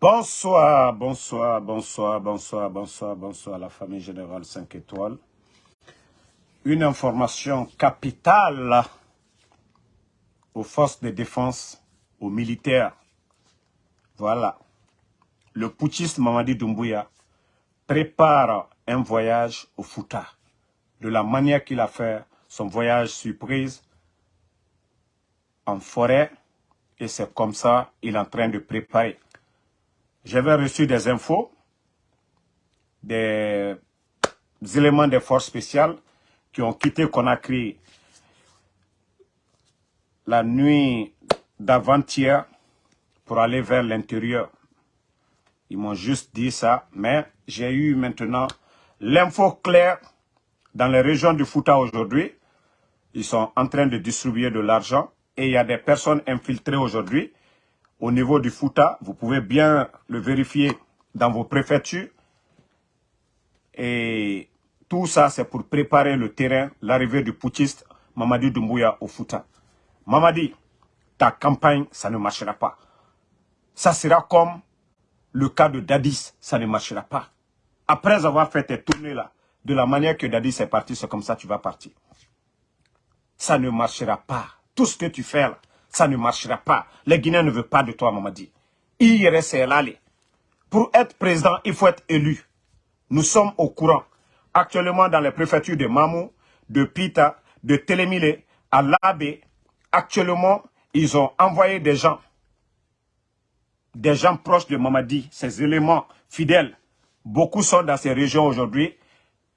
Bonsoir, bonsoir, bonsoir, bonsoir, bonsoir, bonsoir la famille générale 5 étoiles. Une information capitale aux forces de défense, aux militaires. Voilà. Le putschiste Mamadi Doumbouya prépare un voyage au Fouta. De la manière qu'il a fait son voyage surprise en forêt. Et c'est comme ça qu'il est en train de préparer. J'avais reçu des infos, des éléments des forces spéciales qui ont quitté Conakry la nuit d'avant-hier pour aller vers l'intérieur. Ils m'ont juste dit ça, mais j'ai eu maintenant l'info claire dans les régions du Fouta aujourd'hui. Ils sont en train de distribuer de l'argent et il y a des personnes infiltrées aujourd'hui au niveau du Fouta. Vous pouvez bien le vérifier dans vos préfectures. Et tout ça, c'est pour préparer le terrain, l'arrivée du putschiste Mamadi Doumbouya au Fouta. Mamadi, ta campagne, ça ne marchera pas. Ça sera comme le cas de Dadis, ça ne marchera pas. Après avoir fait tes tournées là, de la manière que Dadis est parti, c'est comme ça que tu vas partir. Ça ne marchera pas. Tout ce que tu fais là, ça ne marchera pas. Les Guinéens ne veulent pas de toi, Mamadi. là. Pour être président, il faut être élu. Nous sommes au courant. Actuellement, dans les préfectures de Mamou, de Pita, de Télémilé, à Labé, actuellement, ils ont envoyé des gens, des gens proches de Mamadi, ces éléments fidèles. Beaucoup sont dans ces régions aujourd'hui,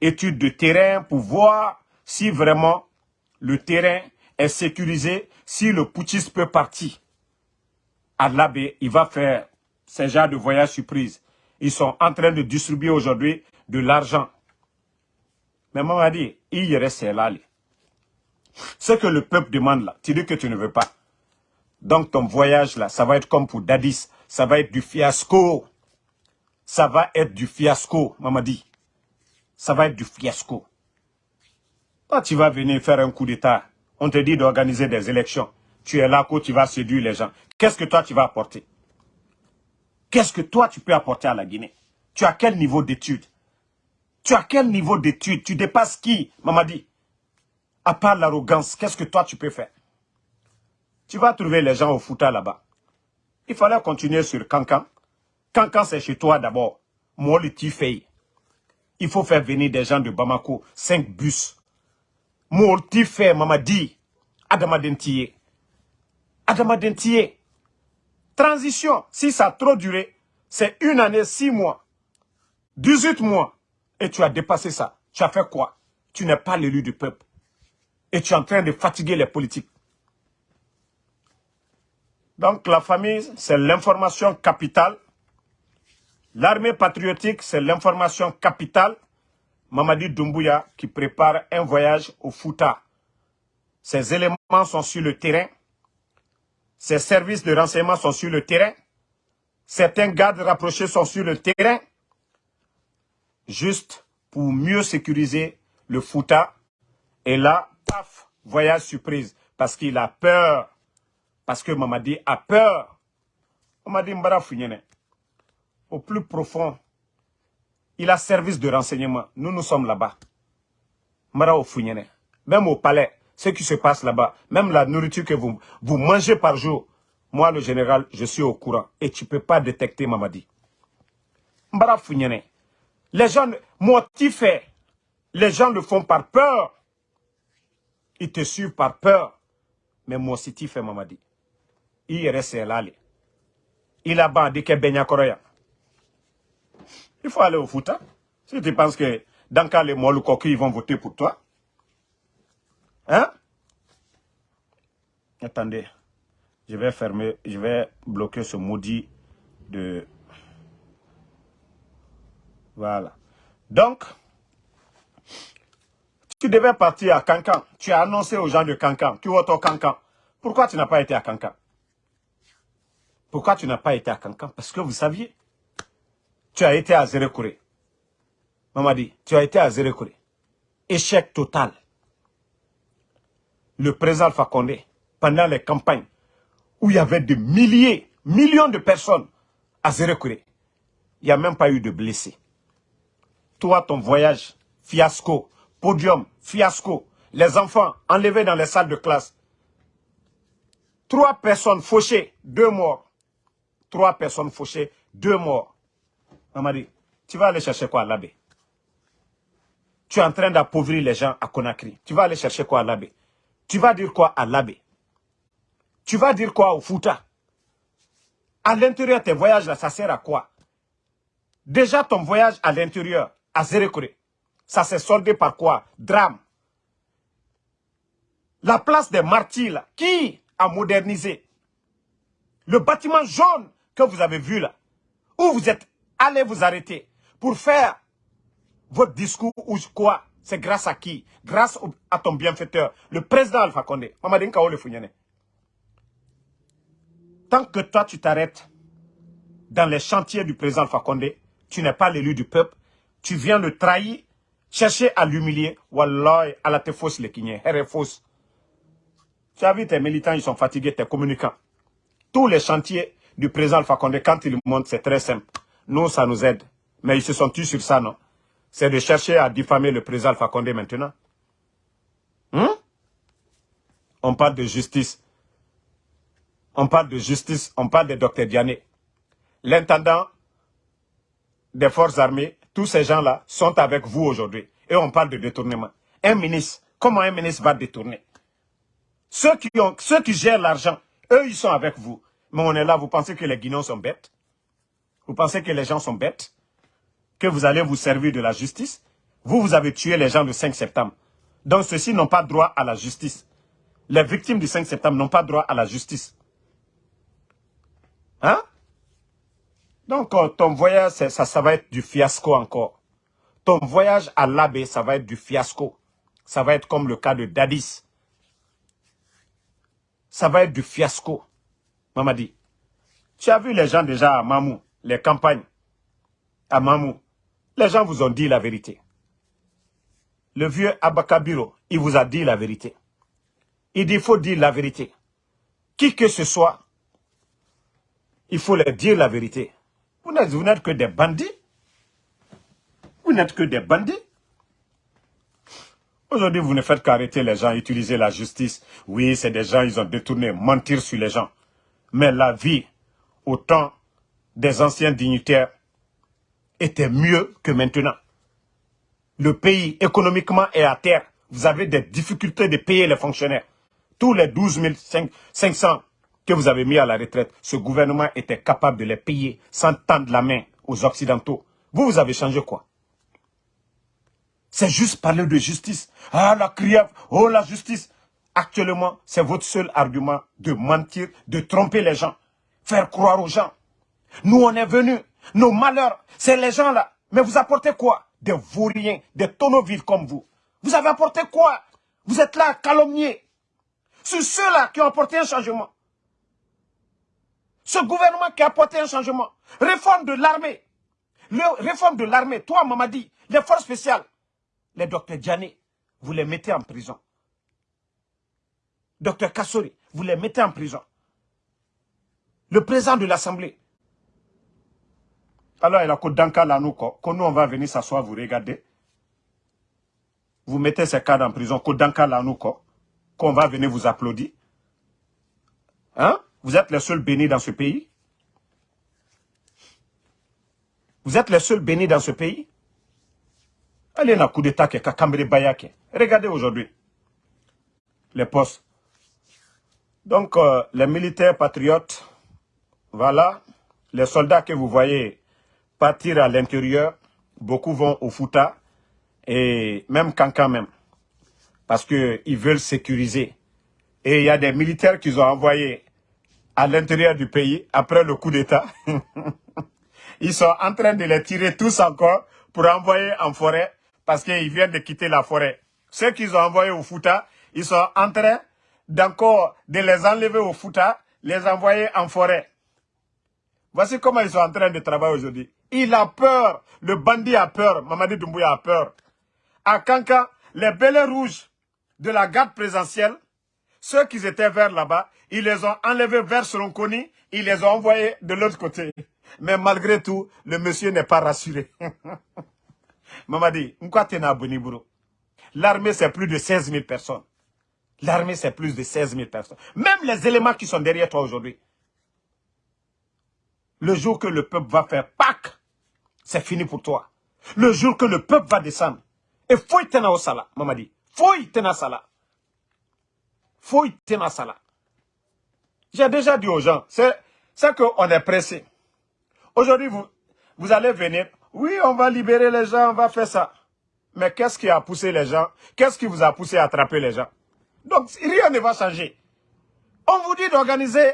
études de terrain pour voir si vraiment le terrain est sécurisé si le putschiste peut partir à l'abbé, il va faire ces genre de voyage surprise. Ils sont en train de distribuer aujourd'hui de l'argent. Mais moi, dit, il reste là. Ce que le peuple demande là, tu dis que tu ne veux pas. Donc ton voyage là, ça va être comme pour Dadis. Ça va être du fiasco. Ça va être du fiasco, maman dit. Ça va être du fiasco. Toi, tu vas venir faire un coup d'état on te dit d'organiser des élections. Tu es là, tu vas séduire les gens. Qu'est-ce que toi, tu vas apporter? Qu'est-ce que toi, tu peux apporter à la Guinée? Tu as quel niveau d'études? Tu as quel niveau d'études? Tu dépasses qui, Mamadi? À part l'arrogance, qu'est-ce que toi, tu peux faire? Tu vas trouver les gens au Fouta là-bas. Il fallait continuer sur Cancan. Cancan, c'est chez toi d'abord. Moi, le Il faut faire venir des gens de Bamako, cinq bus Mourti fait Mamadi, Adamadentiye. Adamadentiye. Transition, si ça a trop duré, c'est une année, six mois, 18 mois, et tu as dépassé ça. Tu as fait quoi? Tu n'es pas l'élu du peuple. Et tu es en train de fatiguer les politiques. Donc la famille, c'est l'information capitale. L'armée patriotique, c'est l'information capitale. Mamadi Doumbouya qui prépare un voyage au Fouta. Ses éléments sont sur le terrain. Ses services de renseignement sont sur le terrain. Certains gardes rapprochés sont sur le terrain. Juste pour mieux sécuriser le Fouta. Et là, paf, voyage surprise. Parce qu'il a peur. Parce que Mamadi a peur. Mamadi Mbara Au plus profond il a service de renseignement. Nous, nous sommes là-bas. Mara Même au palais, ce qui se passe là-bas, même la nourriture que vous, mangez par jour, moi, le général, je suis au courant. Et tu ne peux pas détecter Mamadi. Mbara Les gens, motivés, les gens le font par peur. Ils te suivent par peur. Mais moi aussi, tu fais Mamadi. Il reste là. Il a bandé que Benya Koroya. Il faut aller au foot. Si tu penses que dans cas les Molukoki, ils vont voter pour toi. Hein? Attendez. Je vais fermer, je vais bloquer ce maudit de... Voilà. Donc, tu devais partir à Cancan. Tu as annoncé aux gens de Cancan. Tu vas au Cancan. Pourquoi tu n'as pas été à Cancan? Pourquoi tu n'as pas été à Cancan? Parce que vous saviez tu as été à Zérekouré. Mamadi, tu as été à Zérekouré. Échec total. Le président Fakonde, pendant les campagnes, où il y avait des milliers, millions de personnes à Zérekure. Il n'y a même pas eu de blessés. Toi, ton voyage, fiasco. Podium, fiasco. Les enfants enlevés dans les salles de classe. Trois personnes fauchées, deux morts. Trois personnes fauchées, deux morts. Mamadi, tu vas aller chercher quoi à l'abbé? Tu es en train d'appauvrir les gens à Conakry. Tu vas aller chercher quoi à l'abbé? Tu vas dire quoi à l'abbé? Tu vas dire quoi au Fouta? À l'intérieur, tes voyages là, ça sert à quoi? Déjà, ton voyage à l'intérieur, à Zérekure, ça s'est soldé par quoi? Drame. La place des martyrs, qui a modernisé? Le bâtiment jaune que vous avez vu là, où vous êtes allé vous arrêter pour faire votre discours ou quoi C'est grâce à qui? Grâce à ton bienfaiteur, le président Alpha Condé. Tant que toi tu t'arrêtes dans les chantiers du président Alpha Condé, tu n'es pas l'élu du peuple, tu viens le trahir, chercher à l'humilier. Wallah, à la te fausse les est fausse. Tu as vu tes militants, ils sont fatigués, tes communicants. Tous les chantiers du président Fakonde, quand ils montent, c'est très simple. Nous, ça nous aide. Mais ils se sont tous sur ça, non? C'est de chercher à diffamer le président Fakonde maintenant. Hmm? On parle de justice. On parle de justice, on parle de docteur Diané. L'intendant des forces armées, tous ces gens-là sont avec vous aujourd'hui. Et on parle de détournement. Un ministre, comment un ministre va détourner? Ceux qui, ceux qui gèrent l'argent, eux, ils sont avec vous. Mais on est là, vous pensez que les Guinéens sont bêtes? Vous pensez que les gens sont bêtes? Que vous allez vous servir de la justice? Vous, vous avez tué les gens le 5 septembre. Donc ceux-ci n'ont pas droit à la justice. Les victimes du 5 septembre n'ont pas droit à la justice. Hein? Donc, euh, ton voyage, ça, ça va être du fiasco encore. Ton voyage à l'abbé, ça va être du fiasco. Ça va être comme le cas de Dadis. Ça va être du fiasco. Mamadi, tu as vu les gens déjà à Mamou, les campagnes à Mamou. Les gens vous ont dit la vérité. Le vieux Abakabiro, il vous a dit la vérité. Il dit, il faut dire la vérité. Qui que ce soit, il faut leur dire la vérité. Vous n'êtes que des bandits. Vous n'êtes que des bandits. Aujourd'hui, vous ne faites qu'arrêter les gens, utiliser la justice. Oui, c'est des gens, ils ont détourné, mentir sur les gens. Mais la vie, au temps des anciens dignitaires, était mieux que maintenant. Le pays, économiquement, est à terre. Vous avez des difficultés de payer les fonctionnaires. Tous les 12 500 que vous avez mis à la retraite, ce gouvernement était capable de les payer sans tendre la main aux Occidentaux. Vous, vous avez changé quoi? C'est juste parler de justice. Ah, la criève, oh la justice. Actuellement, c'est votre seul argument de mentir, de tromper les gens, faire croire aux gens. Nous, on est venus, nos malheurs, c'est les gens là. Mais vous apportez quoi? Des vauriens, des tonneaux vides comme vous. Vous avez apporté quoi? Vous êtes là à calomnier. C'est ceux-là qui ont apporté un changement. Ce gouvernement qui a apporté un changement. Réforme de l'armée. Réforme de l'armée. Toi, Mamadi, les forces spéciales. Les docteurs Djani, vous les mettez en prison. Docteur Kassori, vous les mettez en prison. Le président de l'Assemblée. Alors, il a Danka là, nous, quand nous, on va venir s'asseoir, vous regarder. Vous mettez ces cadres en prison, Kodanka là, nous, qu'on va venir vous applaudir. Hein? Vous êtes les seuls bénis dans ce pays? Vous êtes les seuls bénis dans ce pays? Allez dans coup d'état Bayake. Regardez aujourd'hui les postes. Donc, euh, les militaires patriotes, voilà, les soldats que vous voyez partir à l'intérieur, beaucoup vont au Fouta, et même Kankan même, parce qu'ils veulent sécuriser. Et il y a des militaires qu'ils ont envoyés à l'intérieur du pays après le coup d'État. Ils sont en train de les tirer tous encore pour envoyer en forêt parce qu'ils viennent de quitter la forêt. Ceux qu'ils ont envoyés au Fouta, ils sont en train d'encore de les enlever au Fouta, les envoyer en forêt. Voici comment ils sont en train de travailler aujourd'hui. Il a peur, le bandit a peur, Mamadi Doumbouya a peur. À Kanka, les belles rouges de la garde présentielle, ceux qui étaient vers là-bas, ils les ont enlevés vers Solonconi, ils les ont envoyés de l'autre côté. Mais malgré tout, le monsieur n'est pas rassuré. Mamadi, L'armée, c'est plus de 16 000 personnes. L'armée, c'est plus de 16 000 personnes. Même les éléments qui sont derrière toi aujourd'hui. Le jour que le peuple va faire Pâques, c'est fini pour toi. Le jour que le peuple va descendre. Et faut y au sala, Mamadi. Faut y sala. Faut y sala. J'ai déjà dit aux gens, c'est qu'on est pressé. Aujourd'hui, vous, vous allez venir. Oui, on va libérer les gens, on va faire ça. Mais qu'est-ce qui a poussé les gens? Qu'est-ce qui vous a poussé à attraper les gens? Donc, rien ne va changer. On vous dit d'organiser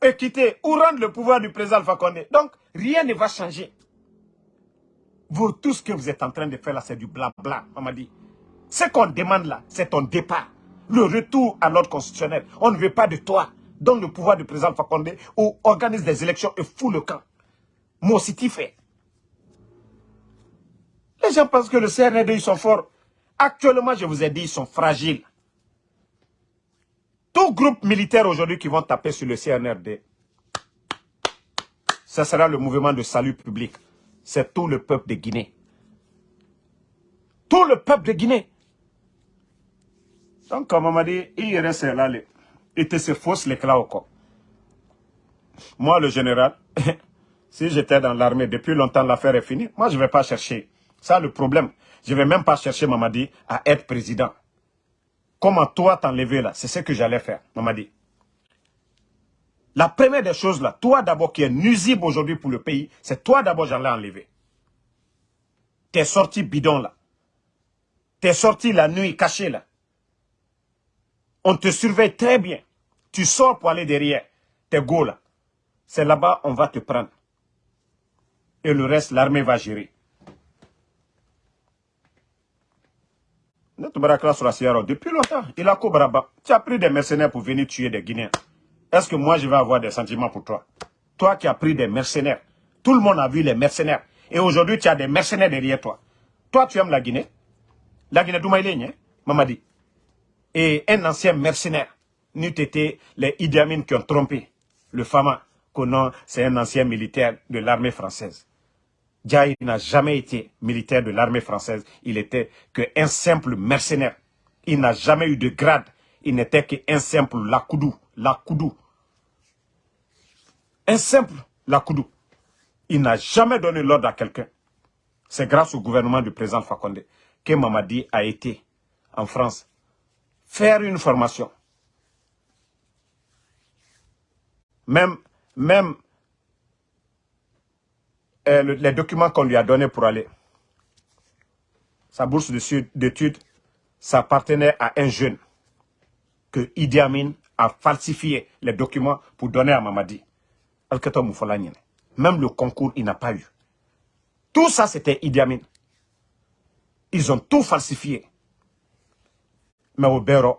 et quitter ou rendre le pouvoir du président Alpha Condé. Donc, rien ne va changer. Vous, tout ce que vous êtes en train de faire là, c'est du blabla, on m'a dit. Ce qu'on demande là, c'est ton départ. Le retour à l'ordre constitutionnel. On ne veut pas de toi. Donne le pouvoir du président Fakonde ou organise des élections et fout le camp. Moi aussi, tu fait? Les gens pensent que le CNRD, ils sont forts. Actuellement, je vous ai dit, ils sont fragiles. Tout groupe militaire aujourd'hui qui vont taper sur le CNRD, ce sera le mouvement de salut public. C'est tout le peuple de Guinée. Tout le peuple de Guinée. Donc, comme on m'a dit, il reste là, il te se fausse l'éclat au corps. Moi, le général, si j'étais dans l'armée, depuis longtemps, l'affaire est finie. Moi, je ne vais pas chercher. Ça, le problème. Je ne vais même pas chercher, Mamadi, à être président. Comment toi t'enlever là? C'est ce que j'allais faire, Mamadi. La première des choses là, toi d'abord qui est nuisible aujourd'hui pour le pays, c'est toi d'abord j'allais enlever. T'es sorti bidon là. T'es sorti la nuit caché là. On te surveille très bien. Tu sors pour aller derrière. T'es go là. C'est là-bas on va te prendre. Et le reste, l'armée va gérer. Depuis longtemps, il a. Tu as pris des mercenaires pour venir tuer des Guinéens. Est-ce que moi je vais avoir des sentiments pour toi? Toi qui as pris des mercenaires. Tout le monde a vu les mercenaires. Et aujourd'hui, tu as des mercenaires derrière toi. Toi, tu aimes la Guinée? La Guinée d'Oumaïlé, hein, Mamadi? Et un ancien mercenaire n'eût été les Idi Amin qui ont trompé le Fama, que c'est un ancien militaire de l'armée française. Djaï n'a jamais été militaire de l'armée française. Il était qu'un simple mercenaire. Il n'a jamais eu de grade. Il n'était qu'un simple lakoudou. Lakoudou. Un simple lakoudou. Il n'a jamais donné l'ordre à quelqu'un. C'est grâce au gouvernement du président Fakonde que Mamadi a été en France faire une formation. Même, même euh, les documents qu'on lui a donnés pour aller, sa bourse d'études, ça appartenait à un jeune que Idi Amin a falsifié les documents pour donner à Mamadi. Même le concours, il n'a pas eu. Tout ça, c'était Idi Amin. Ils ont tout falsifié. Mais au Béro,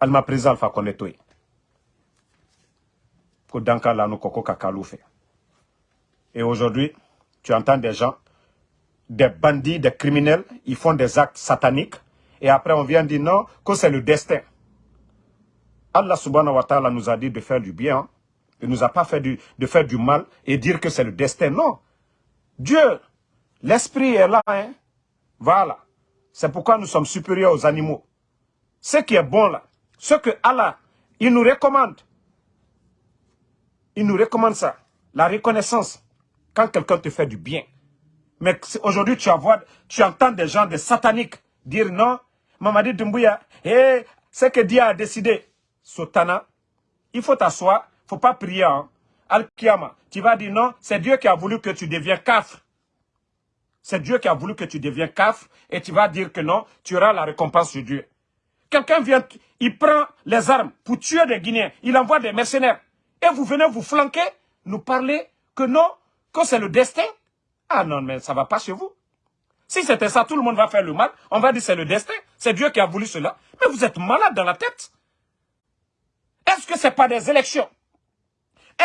elle m'a pris Alpha Konetoy. Pour Danka Lano Koko fait. Et aujourd'hui, tu entends des gens, des bandits, des criminels, ils font des actes sataniques. Et après, on vient dire non, que c'est le destin. Allah subhanahu wa ta'ala nous a dit de faire du bien. Il ne nous a pas fait de faire du mal et dire que c'est le destin. Non. Dieu, l'esprit est là. Hein? Voilà. C'est pourquoi nous sommes supérieurs aux animaux. Ce qui est bon là, ce que Allah, il nous recommande. Il nous recommande ça. La reconnaissance quand quelqu'un te fait du bien. Mais aujourd'hui, tu, tu entends des gens, des sataniques, dire non, Mamadi Dumbuya, hey, ce que Dieu a décidé, Sotana, il faut t'asseoir, faut pas prier. Hein. Al-Kiyama, tu vas dire non, c'est Dieu qui a voulu que tu deviens kaf. C'est Dieu qui a voulu que tu deviens kaf et tu vas dire que non, tu auras la récompense de Dieu. Quelqu'un vient, il prend les armes pour tuer des Guinéens, il envoie des mercenaires. Et vous venez vous flanquer, nous parler que non, que c'est le destin Ah non, mais ça ne va pas chez vous. Si c'était ça, tout le monde va faire le mal. On va dire c'est le destin. C'est Dieu qui a voulu cela. Mais vous êtes malade dans la tête. Est-ce que ce n'est pas des élections?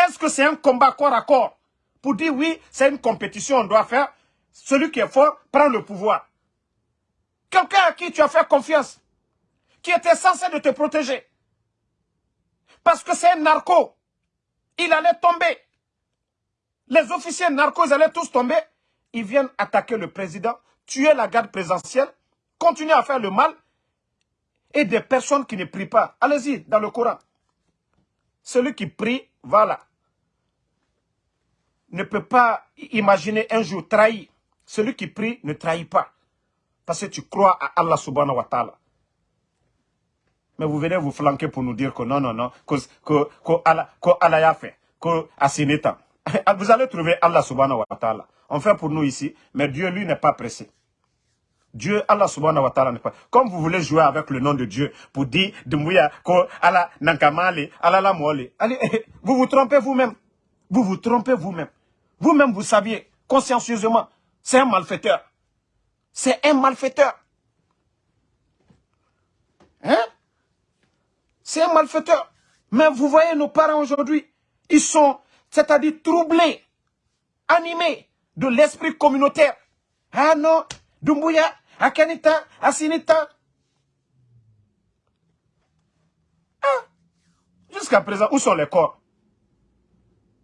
Est-ce que c'est un combat corps à corps Pour dire oui, c'est une compétition, on doit faire. Celui qui est fort prend le pouvoir. Quelqu'un à qui tu as fait confiance, qui était censé te protéger. Parce que c'est un narco. Il allait tomber. Les officiers narcos allaient tous tomber. Ils viennent attaquer le président, tuer la garde présidentielle, continuer à faire le mal. Et des personnes qui ne prient pas. Allez-y, dans le Coran. Celui qui prie, voilà. Ne peut pas imaginer un jour trahir. Celui qui prie ne trahit pas. Parce que tu crois à Allah subhanahu wa ta'ala. Mais vous venez vous flanquer pour nous dire que non, non, non, que, que, que Allah, que Allah a fait, que Asineta. Vous allez trouver Allah subhanahu wa ta'ala. On fait pour nous ici, mais Dieu, lui, n'est pas pressé. Dieu, Allah subhanahu wa ta'ala n'est pas. Comme vous voulez jouer avec le nom de Dieu pour dire, Dumbuya, ko Allah nankamale, Allah la Allez, vous vous trompez vous-même. Vous vous trompez vous-même. Vous-même, vous saviez, consciencieusement, c'est un malfaiteur. C'est un malfaiteur. Hein? C'est un malfaiteur. Mais vous voyez nos parents aujourd'hui, ils sont, c'est-à-dire troublés, animés de l'esprit communautaire. Ah non, Dumbuya, Akanita, Asinita. Ah, Jusqu'à présent, où sont les corps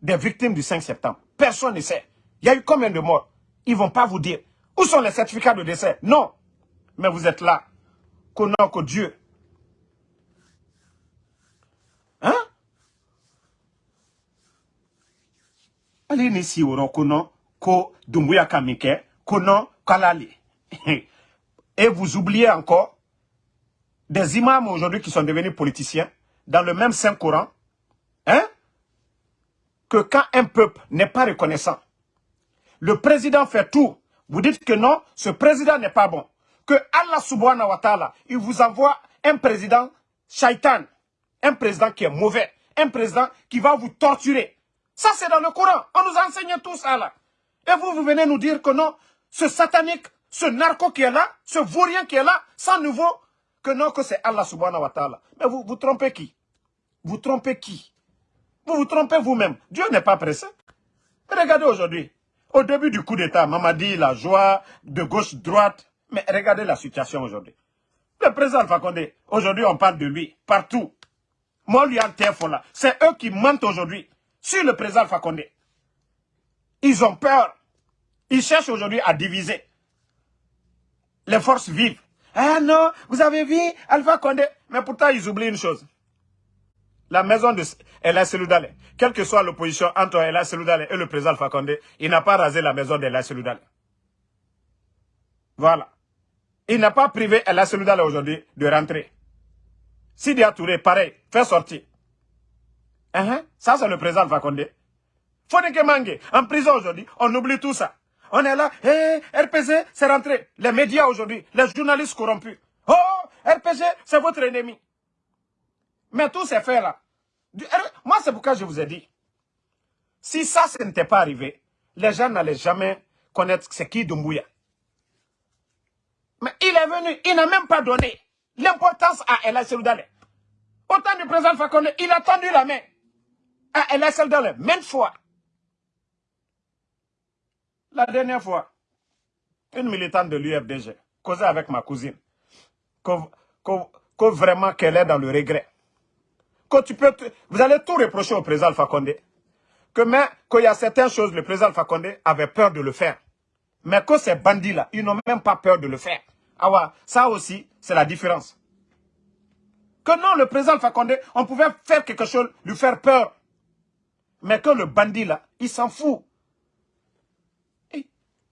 des victimes du 5 septembre? Personne ne sait. Il y a eu combien de morts? Ils ne vont pas vous dire. Où sont les certificats de décès? Non. Mais vous êtes là. Connant que Dieu. Hein? Allez ici au kono ko dumbuya kamike kalali. Et vous oubliez encore des imams aujourd'hui qui sont devenus politiciens dans le même Saint-Coran. Que quand un peuple n'est pas reconnaissant, le président fait tout vous dites que non, ce président n'est pas bon. Que Allah subhanahu wa ta'ala, il vous envoie un président shaitan. Un président qui est mauvais. Un président qui va vous torturer. Ça, c'est dans le Coran. On nous enseigne tout ça là. Et vous, vous venez nous dire que non, ce satanique, ce narco qui est là, ce vaurien qui est là, sans nouveau, que non, que c'est Allah subhanahu wa ta'ala. Mais vous, vous trompez qui? Vous trompez qui? Vous vous trompez vous-même. Dieu n'est pas pressé. Regardez aujourd'hui. Au début du coup d'État, dit la joie de gauche-droite. Mais regardez la situation aujourd'hui. Le président Alpha aujourd'hui on parle de lui, partout. Moi, lui, là. C'est eux qui mentent aujourd'hui sur le président Alpha Ils ont peur. Ils cherchent aujourd'hui à diviser les forces vives. Ah non, vous avez vu Alpha Condé? Mais pourtant, ils oublient une chose la maison de Ella Seloudale, quelle que soit l'opposition entre Ella Seloudale et le président Alpha Condé, il n'a pas rasé la maison d'Ella Seloudale. Voilà. Il n'a pas privé Ella Seloudale aujourd'hui de rentrer. Sidi Touré, pareil, fait sortir. Uh Ça, c'est le président Alpha Condé. Foneke Mange, en prison aujourd'hui, on oublie tout ça. On est là, hé, RPG, c'est rentré. Les médias aujourd'hui, les journalistes corrompus. Oh, RPG, c'est votre ennemi. Mais tous ces faits-là, moi c'est pourquoi je vous ai dit, si ça, ce n'était pas arrivé, les gens n'allaient jamais connaître c'est qui Dumbuya. Mais il est venu, il n'a même pas donné l'importance à El Seloudale. Autant du président Fakone, il a tendu la main à El Seloudale, même fois. La dernière fois, une militante de l'UFDG causait avec ma cousine, que vraiment qu'elle est dans le regret vous allez tout reprocher au président Alpha Condé. Que mais, qu'il y a certaines choses, le président Alpha Condé avait peur de le faire. Mais que ces bandits-là, ils n'ont même pas peur de le faire. Ah ouais, ça aussi, c'est la différence. Que non, le président Alpha Condé, on pouvait faire quelque chose, lui faire peur. Mais que le bandit là, il s'en fout.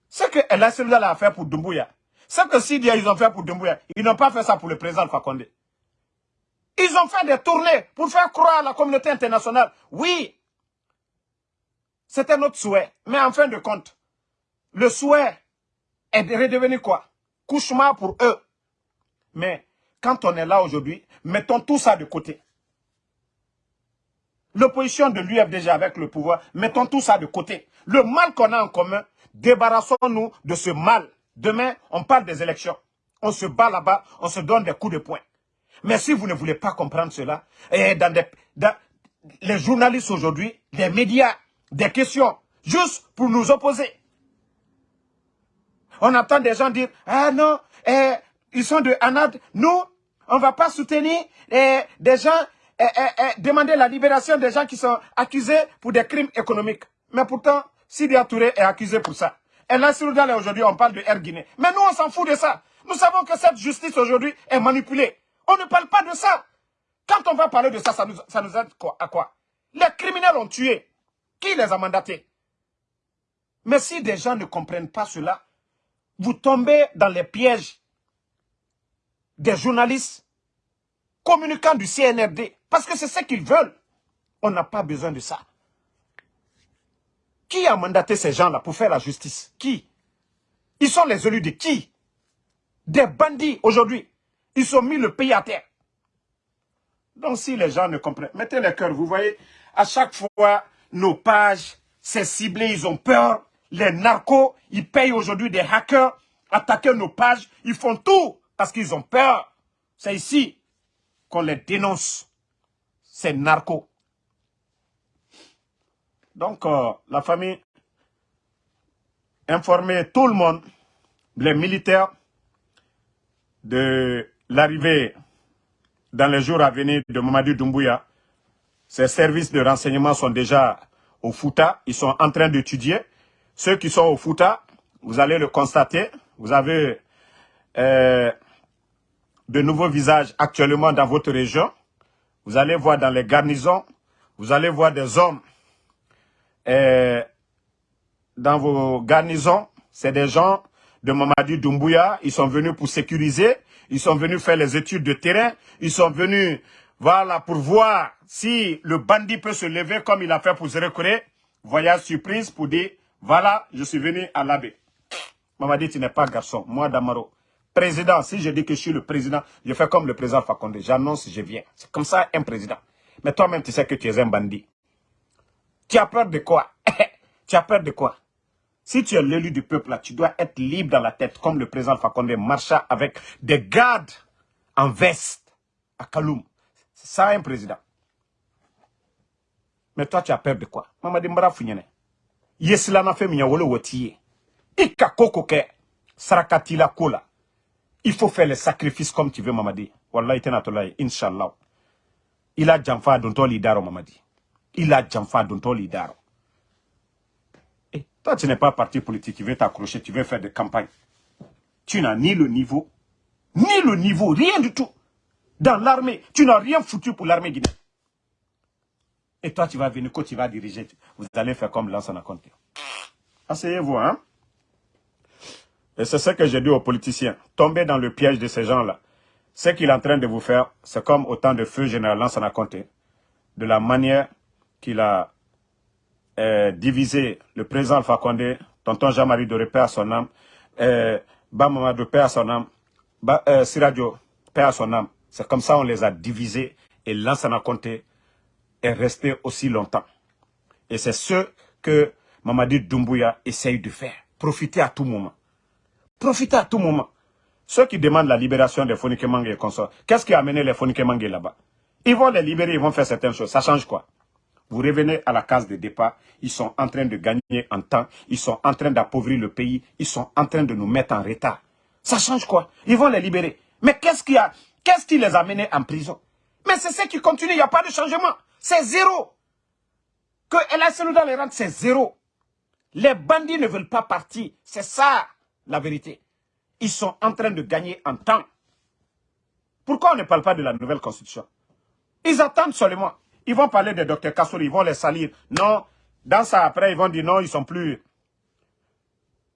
Ce que El a fait pour Dumbuya, ce que Sidia ils ont fait pour Dumbuya, ils n'ont pas fait ça pour le président Alpha Condé. Ils ont fait des tournées pour faire croire à la communauté internationale. Oui, c'était notre souhait. Mais en fin de compte, le souhait est de redevenir quoi? Cauchemar pour eux. Mais quand on est là aujourd'hui, mettons tout ça de côté. L'opposition de l'UFDG avec le pouvoir, mettons tout ça de côté. Le mal qu'on a en commun, débarrassons-nous de ce mal. Demain, on parle des élections. On se bat là-bas, on se donne des coups de poing. Mais si vous ne voulez pas comprendre cela, et dans, les journalistes aujourd'hui, les médias, des questions, juste pour nous opposer. On entend des gens dire, ah non, eh, ils sont de Anad, nous, on ne va pas soutenir eh, des gens, eh, demander la libération des gens qui sont accusés pour des crimes économiques. Mais pourtant, Sidi Touré est accusé pour ça. Et là, aujourd'hui, on parle de Air Guinée. Mais nous, on s'en fout de ça. Nous savons que cette justice aujourd'hui est manipulée. On ne parle pas de ça. Quand on va parler de ça, ça nous, ça nous aide à quoi? Les criminels ont tué. Qui les a mandatés? Mais si des gens ne comprennent pas cela, vous tombez dans les pièges des journalistes communicants du CNRD. Parce que c'est ce qu'ils veulent. On n'a pas besoin de ça. Qui a mandaté ces gens-là pour faire la justice? Qui? Ils sont les élus de qui? Des bandits aujourd'hui. Ils ont mis le pays à terre. Donc si les gens ne comprennent, mettez les cœurs. Vous voyez, à chaque fois, nos pages, c'est ciblé, ils ont peur. Les narcos, ils payent aujourd'hui des hackers, attaquer nos pages. Ils font tout parce qu'ils ont peur. C'est ici qu'on les dénonce. Ces narcos. Donc, euh, la famille informait tout le monde, les militaires, de l'arrivée dans les jours à venir de Mamadou Doumbouya. Ces services de renseignement sont déjà au Fouta. Ils sont en train d'étudier. Ceux qui sont au Fouta, vous allez le constater. Vous avez euh, de nouveaux visages actuellement dans votre région. Vous allez voir dans les garnisons, vous allez voir des hommes euh, dans vos garnisons, c'est des gens de Mamadi Doumbouya, ils sont venus pour sécuriser, ils sont venus faire les études de terrain, ils sont venus voilà, pour voir si le bandit peut se lever comme il a fait pour Zérekouré. Voyage surprise pour dire, voilà, je suis venu à l'abbé. Mamadi, tu n'es pas garçon. Moi, Damaro, président, si je dis que je suis le président, je fais comme le président Fakonde. J'annonce, je viens. C'est comme ça un président. Mais toi-même, tu sais que tu es un bandit. Tu as peur de quoi? Tu as peur de quoi? Si tu es l'élu du peuple, là, tu dois être libre dans la tête, comme le président Fakonde marcha avec des gardes en veste à Kaloum. C'est ça un président. Mais toi, tu as peur de quoi? Mamadi Mbara Founyene. Yesilana fait minya wole wotiye. Ika koko ke sarakati la kola. Il faut faire les sacrifices comme tu veux, Mamadi. Wallahi tenatolai, inshallah. Il a jamfa dont lidaro, Mamadi il a Djamfa Dontoli Daro. Toi, tu n'es pas parti politique, tu veux t'accrocher, tu veux faire des campagnes. Tu n'as ni le niveau, ni le niveau, rien du tout. Dans l'armée, tu n'as rien foutu pour l'armée guinéenne. Et toi, tu vas venir, quand tu vas diriger, vous allez faire comme l'ancien compte. Asseyez-vous, hein. Et c'est ce que j'ai dit aux politiciens. Tombez dans le piège de ces gens-là. Ce qu'il est en train de vous faire, c'est comme autant de feu général Lansana Conté. De la manière qu'il a euh, divisé le président Alpha Condé, tonton Jean-Marie de Paix à son âme, euh, de Paix à son âme, euh, Siradio Paix à son âme. C'est comme ça on les a divisés et Lansana Conté est resté aussi longtemps. Et c'est ce que Mamadi Doumbouya essaye de faire. Profiter à tout moment. Profiter à tout moment. Ceux qui demandent la libération des Fonike et consorts, qu'est-ce qui a amené les Fonike là-bas? Ils vont les libérer, ils vont faire certaines choses. Ça change quoi? Vous revenez à la case de départ, ils sont en train de gagner en temps, ils sont en train d'appauvrir le pays, ils sont en train de nous mettre en retard. Ça change quoi? Ils vont les libérer. Mais qu'est-ce qui a, qu'est-ce qui les a menés en prison? Mais c'est ce qui continue, il n'y a pas de changement. C'est zéro. Que El dans les rangs, c'est zéro. Les bandits ne veulent pas partir. C'est ça, la vérité. Ils sont en train de gagner en temps. Pourquoi on ne parle pas de la nouvelle constitution? Ils attendent seulement. Ils vont parler de Dr Kassouri, ils vont les salir. Non, dans ça après, ils vont dire non, ils sont plus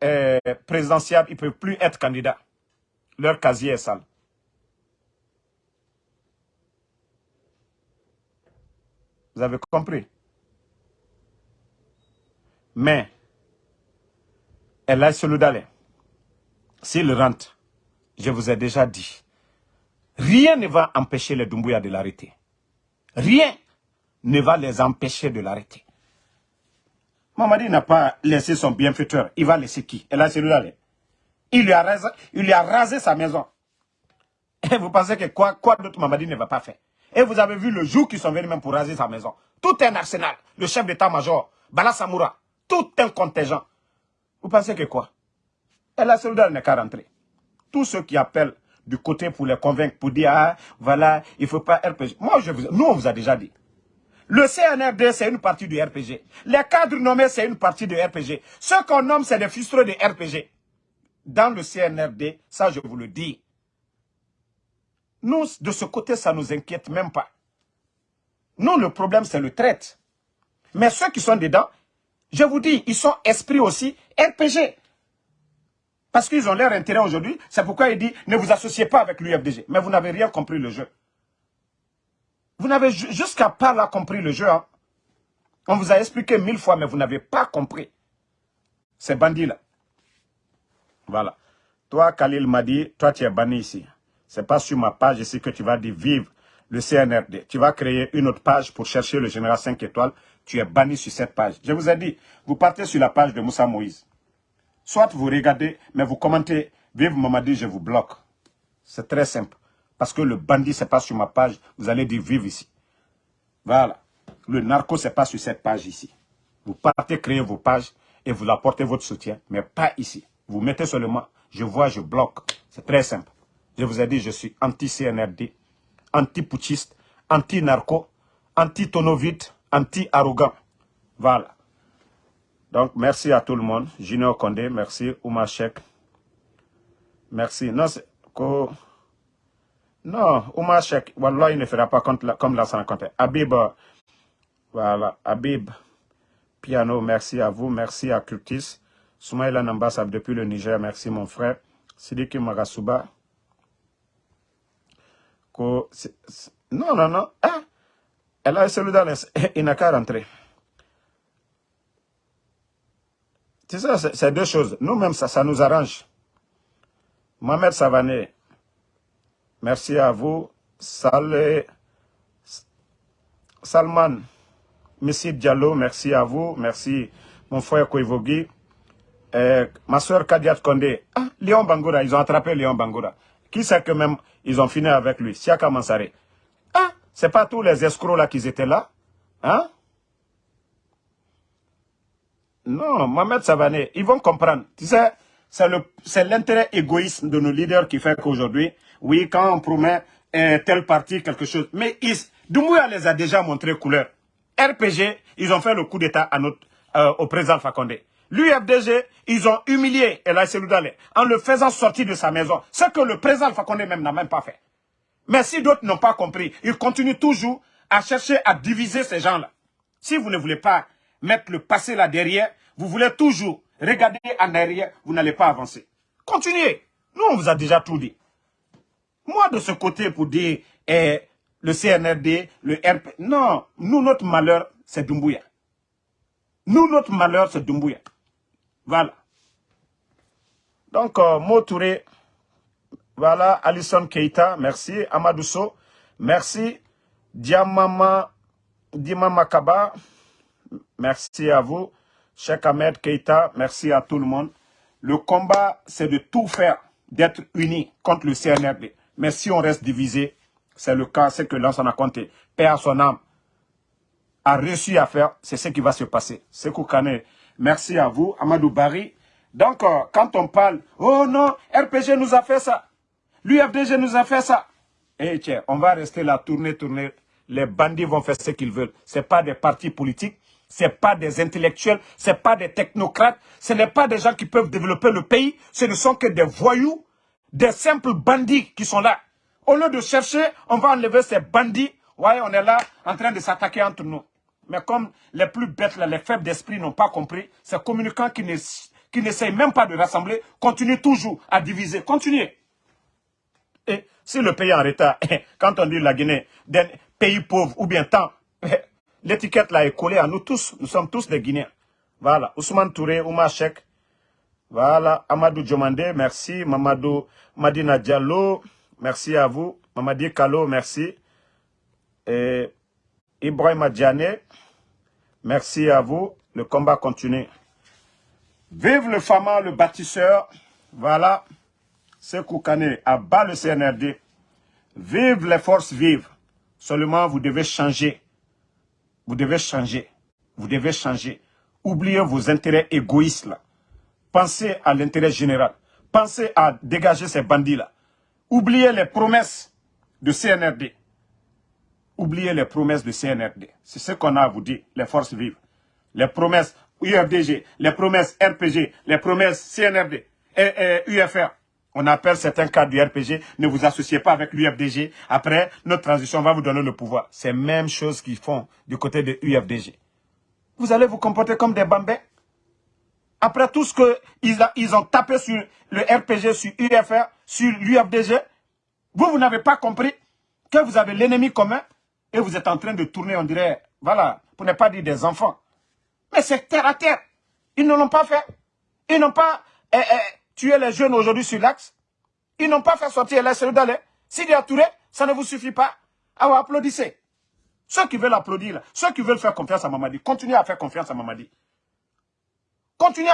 euh, présidentiables, ils ne peuvent plus être candidats. Leur casier est sale. Vous avez compris? Mais, elle a Seloudalé, s'il rentre, je vous ai déjà dit, rien ne va empêcher les Doumbouya de l'arrêter. Rien ne va les empêcher de l'arrêter. Mamadi n'a pas laissé son bienfaiteur. Il va laisser qui? Elle a celui-là. Il lui a rasé, il lui a rasé sa maison. Et vous pensez que quoi, quoi d'autre Mamadi ne va pas faire? Et vous avez vu le jour qu'ils sont venus même pour raser sa maison. Tout un arsenal. Le chef d'état-major, Bala Samoura, tout un contingent. Vous pensez que quoi? Et la celui n'est qu'à rentrer. Tous ceux qui appellent du côté pour les convaincre, pour dire, ah, voilà, il ne faut pas RPG. Moi, vous, nous, on vous a déjà dit. Le CNRD, c'est une partie du RPG. Les cadres nommés, c'est une partie du RPG. Ceux qu'on nomme, c'est des frustrés de RPG. Dans le CNRD, ça je vous le dis. Nous, de ce côté, ça ne nous inquiète même pas. Nous, le problème, c'est le traite. Mais ceux qui sont dedans, je vous dis, ils sont esprits aussi RPG. Parce qu'ils ont leur intérêt aujourd'hui. C'est pourquoi il dit, ne vous associez pas avec l'UFDG. Mais vous n'avez rien compris le jeu. Vous n'avez jusqu'à pas là compris le jeu. Hein. On vous a expliqué mille fois, mais vous n'avez pas compris. Ces bandits-là. Voilà. Toi, Khalil m'a dit, toi, tu es banni ici. C'est pas sur ma page ici que tu vas dire vive le CNRD. Tu vas créer une autre page pour chercher le général 5 étoiles. Tu es banni sur cette page. Je vous ai dit, vous partez sur la page de Moussa Moïse. Soit vous regardez, mais vous commentez, vive Mamadi, je vous bloque. C'est très simple. Parce que le bandit, c'est pas sur ma page. Vous allez dire vive ici. Voilà. Le narco, c'est pas sur cette page ici. Vous partez créer vos pages et vous apportez votre soutien, mais pas ici. Vous mettez seulement, je vois, je bloque. C'est très simple. Je vous ai dit, je suis anti-CNRD, anti-putschiste, anti-narco, anti-tonovite, anti-arrogant. Voilà. Donc, merci à tout le monde. Junior Condé, merci. Ouma Chek. Merci. Non. Non, Ouma Chek, Wallah, il ne fera pas comme la Compté. Habib, voilà, Habib, Piano, merci à vous. Merci à Curtis. Soumaïla Nambassa depuis le Niger, merci mon frère. Sidiki Magasuba. non, non, non. Hein? Elle a celui il n'a qu'à rentrer. C'est ça, c'est deux choses. Nous-mêmes, ça, ça nous arrange. Mohamed Savané, merci à vous. Salé, Salman, Messi Diallo, merci à vous. Merci, mon frère Koivogi. Euh, ma soeur Kadiat Kondé. Ah, Léon Bangoura, ils ont attrapé Léon Bangoura. Qui sait que même, ils ont fini avec lui? Siaka Mansare. Ah, c'est pas tous les escrocs là qui étaient là. Hein? Non, Mohamed Savané, ils vont comprendre. Tu sais, c'est l'intérêt égoïste de nos leaders qui fait qu'aujourd'hui, oui, quand on promet tel parti quelque chose, mais ils, Doumbouya les a déjà montré couleur. RPG, ils ont fait le coup d'État euh, au président Fakonde. L'UFDG, ils ont humilié Elaï Seloudale en le faisant sortir de sa maison. Ce que le président Fakonde même n'a même pas fait. Mais si d'autres n'ont pas compris, ils continuent toujours à chercher à diviser ces gens-là. Si vous ne voulez pas mettre le passé là derrière, vous voulez toujours regarder en arrière, vous n'allez pas avancer. Continuez. Nous, on vous a déjà tout dit. Moi, de ce côté, pour dire eh, le CNRD, le RP... Non, nous, notre malheur, c'est Dumbuya. Nous, notre malheur, c'est Dumbuya. Voilà. Donc, euh, voilà, Alison Keita, merci. Amadousso, merci. Diamama, Dimama Kaba, merci à vous. Cheikh Ahmed Keita, merci à tout le monde. Le combat, c'est de tout faire, d'être unis contre le CNRD. Mais si on reste divisé, c'est le cas, c'est que a compté. Père à son âme, a réussi à faire, c'est ce qui va se passer. Sekou Kane, merci à vous. Amadou Bari. Donc, euh, quand on parle, oh non, RPG nous a fait ça. L'UFDG nous a fait ça. Eh tiens, on va rester là, tourner, tourner. Les bandits vont faire ce qu'ils veulent. Ce pas des partis politiques ce pas des intellectuels, ce pas des technocrates, ce n'est pas des gens qui peuvent développer le pays, ce ne sont que des voyous, des simples bandits qui sont là. Au lieu de chercher, on va enlever ces bandits. Voyez, on est là en train de s'attaquer entre nous. Mais comme les plus bêtes, les faibles d'esprit n'ont pas compris, ces communicants qui n'essayent même pas de rassembler continuent toujours à diviser. Continuez. Et si le pays est en retard, quand on dit la Guinée, pays pauvre ou bien tant, L'étiquette là est collée à nous tous. Nous sommes tous des Guinéens. Voilà. Ousmane Touré, Oumar Chek. Voilà. Amadou Djomande, merci. Mamadou Madina Diallo, merci à vous. Mamadi Kalo, merci. Et Ibrahim Adjane, merci à vous. Le combat continue. Vive le Fama, le bâtisseur. Voilà. Sekou Kane, à bas le CNRD. Vive les forces vives. Seulement, vous devez changer. Vous devez changer. Vous devez changer. Oubliez vos intérêts égoïstes là. Pensez à l'intérêt général. Pensez à dégager ces bandits là. Oubliez les promesses de CNRD. oubliez les promesses de CNRD. C'est ce qu'on a à vous dire, les forces vives. Les promesses UFDG, les promesses RPG, les promesses CNRD et, UFR. On appelle certains cadres du RPG, ne vous associez pas avec l'UFDG. Après, notre transition va vous donner le pouvoir. C'est la même chose qu'ils font du côté de l'UFDG. Vous allez vous comporter comme des bambins. Après tout ce qu'ils ils ont tapé sur le RPG, sur UFR, sur l'UFDG, vous, vous n'avez pas compris que vous avez l'ennemi commun et vous êtes en train de tourner, on dirait, voilà, pour ne pas dire des enfants. Mais c'est terre à terre. Ils ne l'ont pas fait. Ils n'ont pas eh, eh, tué les jeunes aujourd'hui sur l'axe. Ils n'ont pas fait sortir les y a Touré, ça ne vous suffit pas. Alors applaudissez. Ceux qui veulent applaudir, ceux qui veulent faire confiance à Mamadi, continuez à faire confiance à Mamadi. Continuez